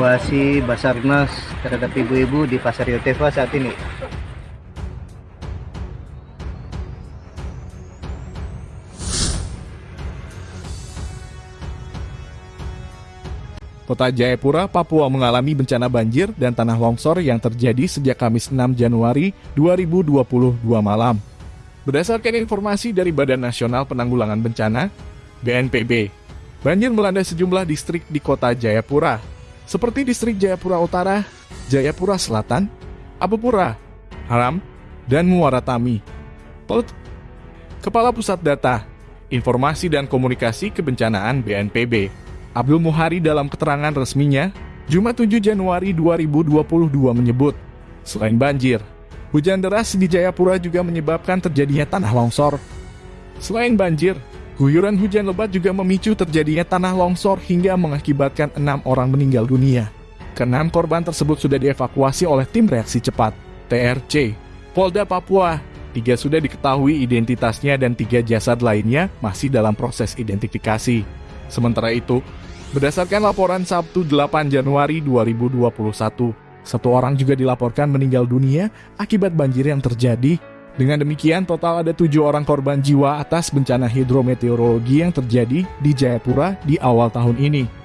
Evakuasi Basarnas terhadap ibu-ibu di Pasar Yotefa saat ini. Kota Jayapura, Papua mengalami bencana banjir dan tanah longsor yang terjadi sejak Kamis 6 Januari 2022 malam. Berdasarkan informasi dari Badan Nasional Penanggulangan Bencana, BNPB, banjir melanda sejumlah distrik di kota Jayapura, seperti distrik Jayapura Utara, Jayapura Selatan, Apupura, Haram, dan Muaratami. Pel- Kepala Pusat Data, Informasi dan Komunikasi Kebencanaan BNPB, Abdul Muhari dalam keterangan resminya, Jumat 7 Januari 2022 menyebut, selain banjir, hujan deras di Jayapura juga menyebabkan terjadinya tanah longsor. Selain banjir, guyuran hujan lebat juga memicu terjadinya tanah longsor hingga mengakibatkan enam orang meninggal dunia. Keenam korban tersebut sudah dievakuasi oleh tim reaksi cepat, TRC, Polda Papua. Tiga sudah diketahui identitasnya dan tiga jasad lainnya masih dalam proses identifikasi. Sementara itu, berdasarkan laporan Sabtu 8 Januari 2021, satu orang juga dilaporkan meninggal dunia akibat banjir yang terjadi. Dengan demikian, total ada tujuh orang korban jiwa atas bencana hidrometeorologi yang terjadi di Jayapura di awal tahun ini.